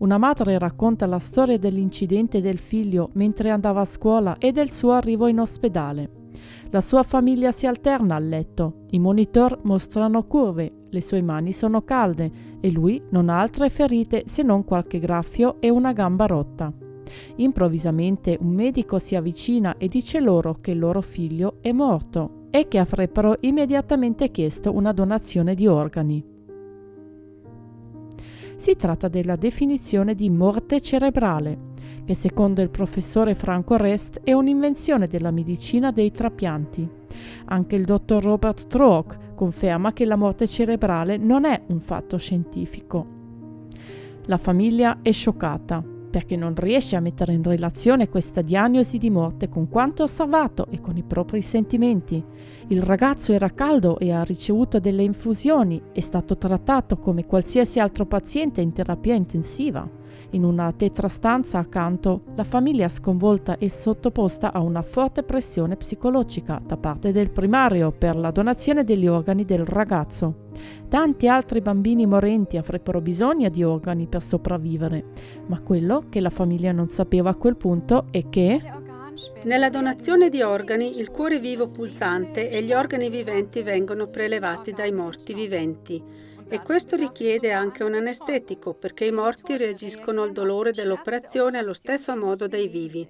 Una madre racconta la storia dell'incidente del figlio mentre andava a scuola e del suo arrivo in ospedale. La sua famiglia si alterna al letto, i monitor mostrano curve, le sue mani sono calde e lui non ha altre ferite se non qualche graffio e una gamba rotta. Improvvisamente un medico si avvicina e dice loro che il loro figlio è morto e che avrebbero immediatamente chiesto una donazione di organi. Si tratta della definizione di morte cerebrale, che secondo il professore Franco Rest è un'invenzione della medicina dei trapianti. Anche il dottor Robert Trook conferma che la morte cerebrale non è un fatto scientifico. La famiglia è scioccata perché non riesce a mettere in relazione questa diagnosi di morte con quanto osservato e con i propri sentimenti. Il ragazzo era caldo e ha ricevuto delle infusioni, è stato trattato come qualsiasi altro paziente in terapia intensiva. In una tetrastanza accanto, la famiglia sconvolta è sottoposta a una forte pressione psicologica da parte del primario per la donazione degli organi del ragazzo. Tanti altri bambini morenti avrebbero bisogno di organi per sopravvivere, ma quello che la famiglia non sapeva a quel punto è che nella donazione di organi il cuore vivo pulsante e gli organi viventi vengono prelevati dai morti viventi. E questo richiede anche un anestetico perché i morti reagiscono al dolore dell'operazione allo stesso modo dei vivi.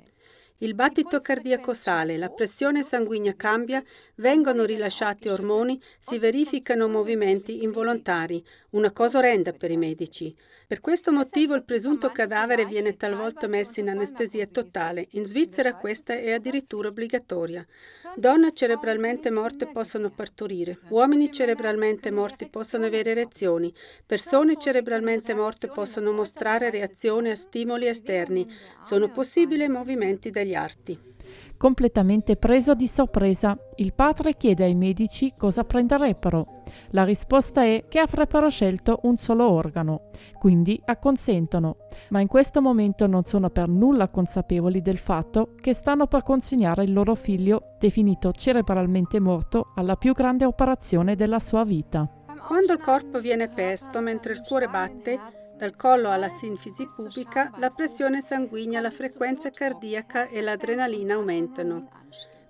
Il battito cardiaco sale, la pressione sanguigna cambia, vengono rilasciati ormoni, si verificano movimenti involontari, una cosa orrenda per i medici. Per questo motivo il presunto cadavere viene talvolta messo in anestesia totale. In Svizzera questa è addirittura obbligatoria. Donne cerebralmente morte possono partorire, uomini cerebralmente morti possono avere erezioni, persone cerebralmente morte possono mostrare reazioni a stimoli esterni, sono possibili movimenti degli arti. Completamente preso di sorpresa, il padre chiede ai medici cosa prenderebbero. La risposta è che avrebbero scelto un solo organo, quindi acconsentono, ma in questo momento non sono per nulla consapevoli del fatto che stanno per consegnare il loro figlio, definito cerebralmente morto, alla più grande operazione della sua vita. Quando il corpo viene aperto mentre il cuore batte, dal collo alla sinfisi pubica, la pressione sanguigna, la frequenza cardiaca e l'adrenalina aumentano.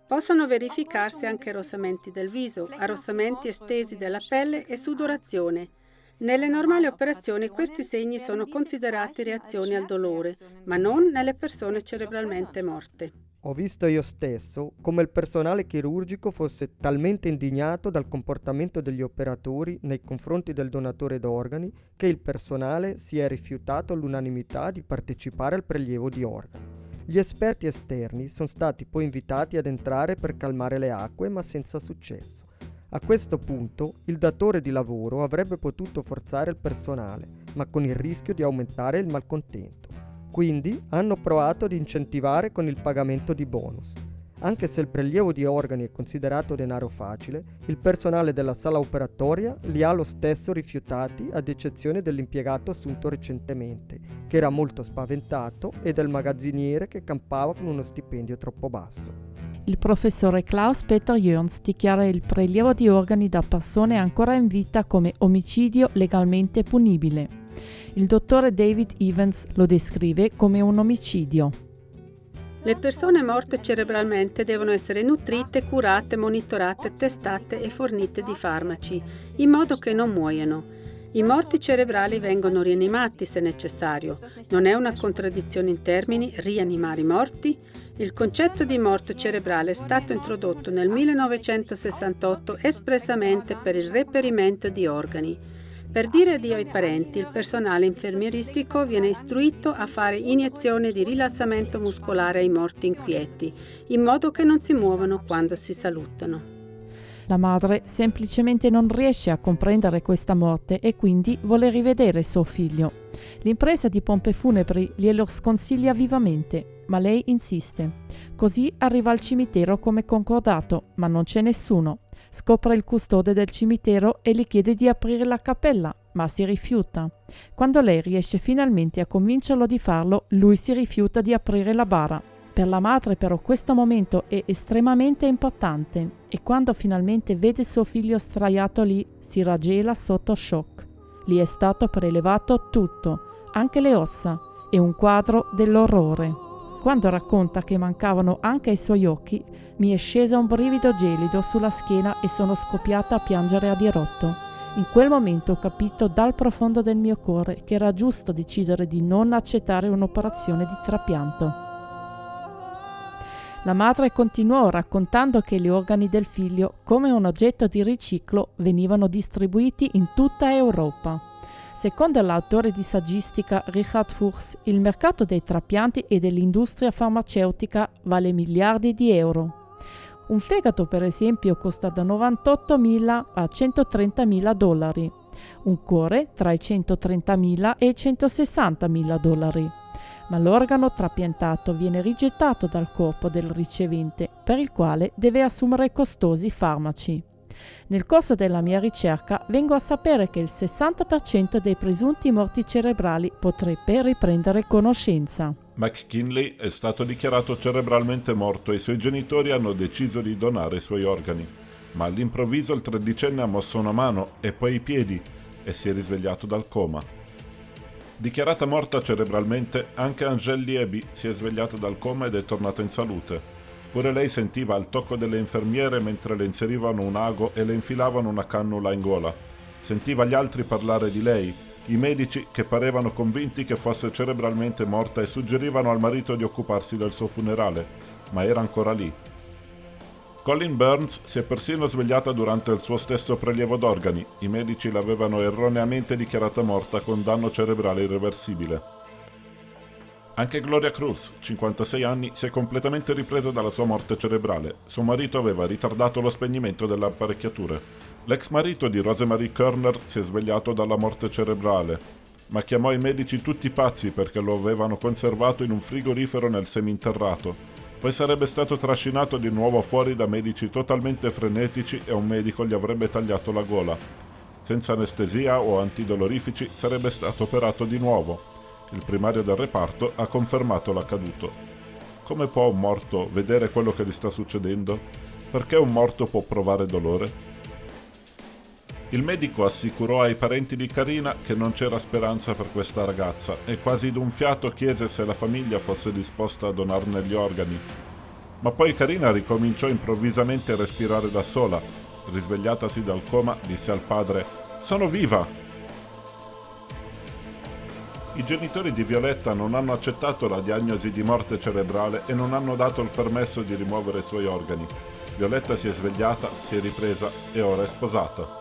Possono verificarsi anche arrossamenti del viso, arrossamenti estesi della pelle e sudorazione. Nelle normali operazioni questi segni sono considerati reazioni al dolore, ma non nelle persone cerebralmente morte. Ho visto io stesso come il personale chirurgico fosse talmente indignato dal comportamento degli operatori nei confronti del donatore d'organi che il personale si è rifiutato all'unanimità di partecipare al prelievo di organi. Gli esperti esterni sono stati poi invitati ad entrare per calmare le acque ma senza successo. A questo punto il datore di lavoro avrebbe potuto forzare il personale, ma con il rischio di aumentare il malcontento. Quindi hanno provato ad incentivare con il pagamento di bonus. Anche se il prelievo di organi è considerato denaro facile, il personale della sala operatoria li ha lo stesso rifiutati ad eccezione dell'impiegato assunto recentemente, che era molto spaventato, e del magazziniere che campava con uno stipendio troppo basso. Il professore Klaus Peter Jörns dichiara il prelievo di organi da persone ancora in vita come omicidio legalmente punibile il dottore David Evans lo descrive come un omicidio. Le persone morte cerebralmente devono essere nutrite, curate, monitorate, testate e fornite di farmaci, in modo che non muoiano. I morti cerebrali vengono rianimati se necessario. Non è una contraddizione in termini rianimare i morti? Il concetto di morte cerebrale è stato introdotto nel 1968 espressamente per il reperimento di organi. Per dire addio ai parenti, il personale infermieristico viene istruito a fare iniezioni di rilassamento muscolare ai morti inquieti, in modo che non si muovano quando si salutano. La madre semplicemente non riesce a comprendere questa morte e quindi vuole rivedere suo figlio. L'impresa di pompe funebri glielo sconsiglia vivamente, ma lei insiste. Così arriva al cimitero come concordato, ma non c'è nessuno scopre il custode del cimitero e gli chiede di aprire la cappella, ma si rifiuta. Quando lei riesce finalmente a convincerlo di farlo, lui si rifiuta di aprire la bara. Per la madre però questo momento è estremamente importante e quando finalmente vede suo figlio straiato lì si raggela sotto shock. Gli è stato prelevato tutto, anche le ossa, e un quadro dell'orrore. Quando racconta che mancavano anche i suoi occhi, mi è scesa un brivido gelido sulla schiena e sono scoppiata a piangere a dirotto. In quel momento ho capito dal profondo del mio cuore che era giusto decidere di non accettare un'operazione di trapianto. La madre continuò raccontando che gli organi del figlio, come un oggetto di riciclo, venivano distribuiti in tutta Europa. Secondo l'autore di saggistica Richard Fuchs, il mercato dei trapianti e dell'industria farmaceutica vale miliardi di euro. Un fegato, per esempio, costa da 98.000 a 130.000 dollari. Un cuore tra i 130.000 e i 160.000 dollari. Ma l'organo trapiantato viene rigettato dal corpo del ricevente, per il quale deve assumere costosi farmaci. Nel corso della mia ricerca vengo a sapere che il 60% dei presunti morti cerebrali potrebbe riprendere conoscenza. McKinley è stato dichiarato cerebralmente morto e i suoi genitori hanno deciso di donare i suoi organi. Ma all'improvviso il tredicenne ha mosso una mano e poi i piedi e si è risvegliato dal coma. Dichiarata morta cerebralmente, anche Angèle Liebi si è svegliata dal coma ed è tornata in salute. Pure lei sentiva il tocco delle infermiere mentre le inserivano un ago e le infilavano una cannula in gola. Sentiva gli altri parlare di lei, i medici, che parevano convinti che fosse cerebralmente morta e suggerivano al marito di occuparsi del suo funerale, ma era ancora lì. Colin Burns si è persino svegliata durante il suo stesso prelievo d'organi. I medici l'avevano erroneamente dichiarata morta con danno cerebrale irreversibile. Anche Gloria Cruz, 56 anni, si è completamente ripresa dalla sua morte cerebrale. Suo marito aveva ritardato lo spegnimento delle apparecchiature. L'ex marito di Rosemary Kerner si è svegliato dalla morte cerebrale, ma chiamò i medici tutti pazzi perché lo avevano conservato in un frigorifero nel seminterrato. Poi sarebbe stato trascinato di nuovo fuori da medici totalmente frenetici e un medico gli avrebbe tagliato la gola. Senza anestesia o antidolorifici sarebbe stato operato di nuovo. Il primario del reparto ha confermato l'accaduto. Come può un morto vedere quello che gli sta succedendo? Perché un morto può provare dolore? Il medico assicurò ai parenti di Karina che non c'era speranza per questa ragazza e quasi d'un fiato chiese se la famiglia fosse disposta a donarne gli organi. Ma poi Karina ricominciò improvvisamente a respirare da sola. Risvegliatasi dal coma, disse al padre: Sono viva! I genitori di Violetta non hanno accettato la diagnosi di morte cerebrale e non hanno dato il permesso di rimuovere i suoi organi. Violetta si è svegliata, si è ripresa e ora è sposata.